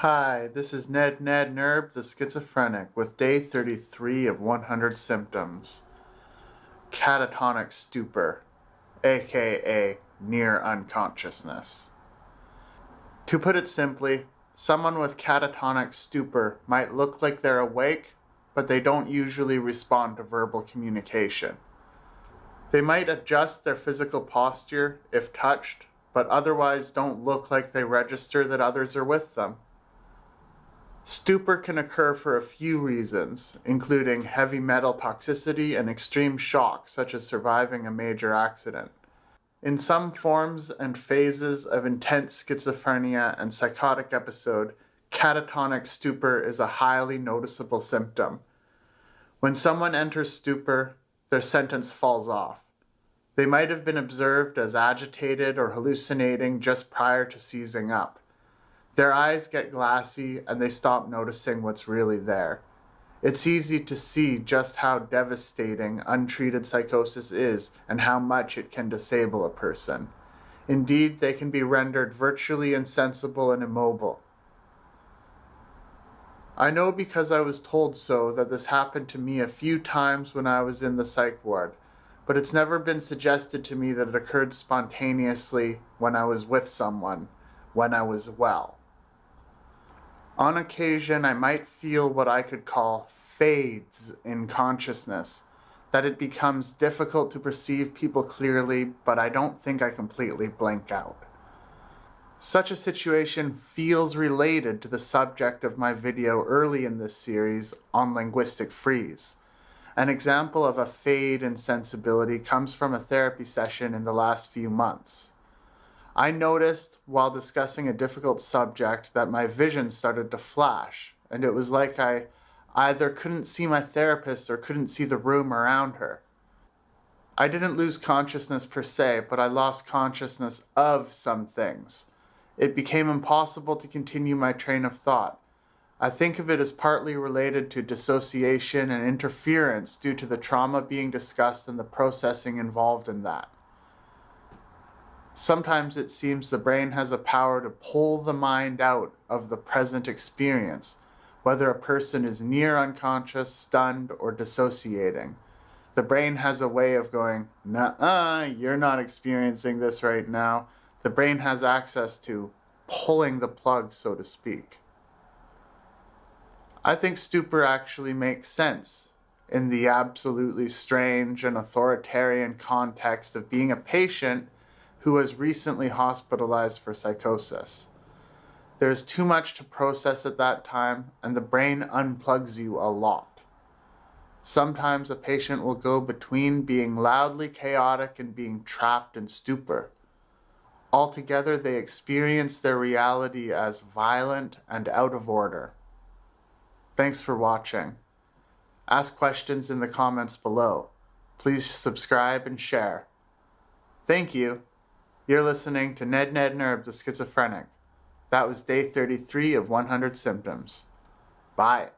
Hi, this is Ned Ned Nerb, the schizophrenic, with day 33 of 100 symptoms. Catatonic stupor, aka near unconsciousness. To put it simply, someone with catatonic stupor might look like they're awake, but they don't usually respond to verbal communication. They might adjust their physical posture if touched, but otherwise don't look like they register that others are with them. Stupor can occur for a few reasons, including heavy metal toxicity and extreme shock, such as surviving a major accident. In some forms and phases of intense schizophrenia and psychotic episode, catatonic stupor is a highly noticeable symptom. When someone enters stupor, their sentence falls off. They might have been observed as agitated or hallucinating just prior to seizing up. Their eyes get glassy and they stop noticing what's really there. It's easy to see just how devastating untreated psychosis is and how much it can disable a person. Indeed, they can be rendered virtually insensible and immobile. I know because I was told so that this happened to me a few times when I was in the psych ward, but it's never been suggested to me that it occurred spontaneously when I was with someone, when I was well. On occasion, I might feel what I could call fades in consciousness, that it becomes difficult to perceive people clearly, but I don't think I completely blank out. Such a situation feels related to the subject of my video early in this series on linguistic freeze. An example of a fade in sensibility comes from a therapy session in the last few months. I noticed while discussing a difficult subject that my vision started to flash, and it was like I either couldn't see my therapist or couldn't see the room around her. I didn't lose consciousness per se, but I lost consciousness of some things. It became impossible to continue my train of thought. I think of it as partly related to dissociation and interference due to the trauma being discussed and the processing involved in that. Sometimes it seems the brain has a power to pull the mind out of the present experience, whether a person is near unconscious, stunned, or dissociating. The brain has a way of going, nah, you're not experiencing this right now. The brain has access to pulling the plug, so to speak. I think stupor actually makes sense in the absolutely strange and authoritarian context of being a patient who was recently hospitalized for psychosis. There is too much to process at that time, and the brain unplugs you a lot. Sometimes a patient will go between being loudly chaotic and being trapped in stupor. Altogether, they experience their reality as violent and out of order. Thanks for watching. Ask questions in the comments below. Please subscribe and share. Thank you. You're listening to Ned Ned Nerb, the schizophrenic. That was day 33 of 100 symptoms. Bye.